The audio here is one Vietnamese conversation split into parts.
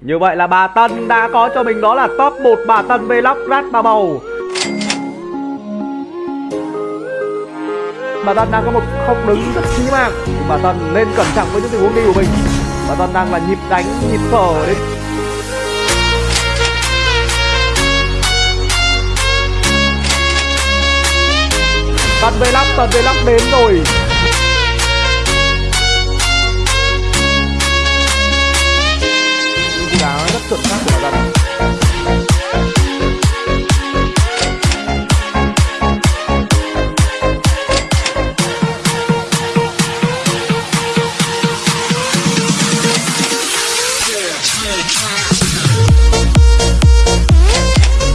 Như vậy là bà Tân đã có cho mình đó là top 1 bà Tân Vlog Rat Bà Bầu. Bà Tân đang có một không đứng rất chí mạng. Bà Tân nên cẩn trọng với những tình huống đi của mình. Bà Tân đang là nhịp đánh, nhịp thở đấy. Tân Vlog, Tân Vlog đến rồi. Chuẩn xác của bà Tân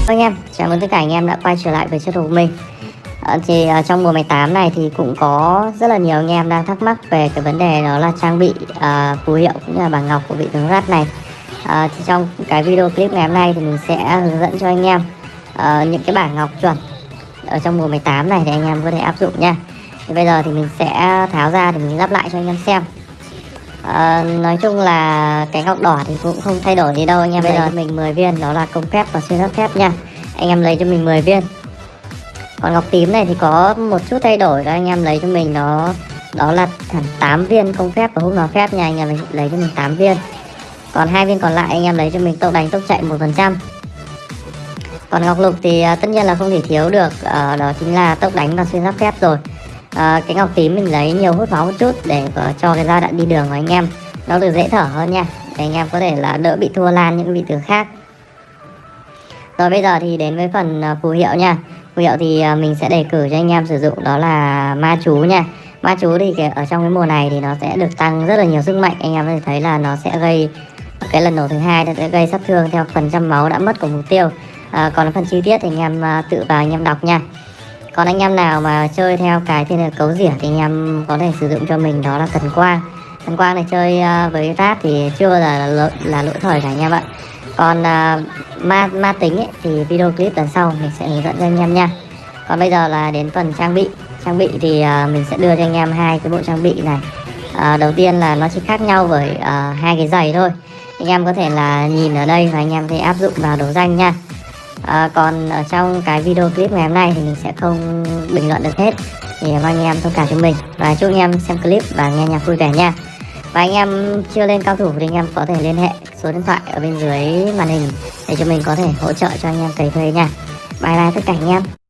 anh em, chào mừng tất cả anh em đã quay trở lại với channel của mình. À, Thì ờ, trong mùa 18 này thì cũng có rất là nhiều anh em đang thắc mắc về cái vấn đề đó là trang bị uh, phù hiệu cũng như là bảng ngọc của vị tướng rát này. Ờ, thì Trong cái video clip ngày hôm nay thì mình sẽ hướng dẫn cho anh em ờ, những cái bảng ngọc chuẩn ở trong mùa 18 này để anh em có thể áp dụng nha. Thì Bây giờ thì mình sẽ tháo ra để mình lắp lại cho anh em xem. Ờ, nói chung là cái ngọc đỏ thì cũng không thay đổi gì đâu anh em. Bây giờ mình 10 viên đó là công phép và xuyên giáp phép nha. Anh em lấy cho mình 10 viên. Còn ngọc tím này thì có một chút thay đổi đó anh em lấy cho mình đó đó là hẳn 8 viên công phép và hút vào phép nha. Anh em lấy cho mình 8 viên còn hai viên còn lại anh em lấy cho mình tốc đánh tốc chạy một phần trăm. Còn ngọc lục thì à, tất nhiên là không thể thiếu được ờ, đó chính là tốc đánh và xuyên giáp thép rồi. Ờ, cái ngọc tím mình lấy nhiều hút máu một chút để cho cái giai đoạn đi đường của anh em. Nó được dễ thở hơn nha để anh em có thể là đỡ bị thua lan những vị tướng khác. Rồi bây giờ thì đến với phần phù hiệu nha. Phù hiệu thì mình sẽ đề cử cho anh em sử dụng đó là ma chú nha. Ma chú thì ở trong cái mùa này thì nó sẽ được tăng rất là nhiều sức mạnh. Anh em có thể thấy là nó sẽ gây cái lần nổ thứ hai nó sẽ gây sát thương theo phần trăm máu đã mất của mục tiêu. À, còn phần chi tiết thì anh em à, tự vào anh em đọc nha. Còn anh em nào mà chơi theo cái thiên hệ cấu rỉa thì anh em có thể sử dụng cho mình đó là thần quang. Thần quang này chơi à, với rát thì chưa bao giờ là, lỗi- là lỗi thời cả anh em ạ. Còn à, ma ma tính ấy, thì video clip lần sau mình sẽ hướng dẫn cho anh em nha. Còn bây giờ là đến phần trang bị. Trang bị thì à, mình sẽ đưa cho anh em hai cái bộ trang bị này. À, đầu tiên là nó chỉ khác nhau với à, hai cái giày thôi anh em có thể là nhìn ở đây và anh em thể áp dụng vào đấu danh nha. À, còn ở trong cái video clip ngày hôm nay thì mình sẽ không bình luận được hết. Thì mong anh em thông cảm cho mình. Và chúc anh em xem clip và nghe nhạc vui vẻ nha. Và anh em chưa lên cao thủ thì anh em có thể liên hệ số điện thoại ở bên dưới màn hình để cho mình có thể hỗ trợ cho anh em cày thuê nha. Bye bye tất cả anh em.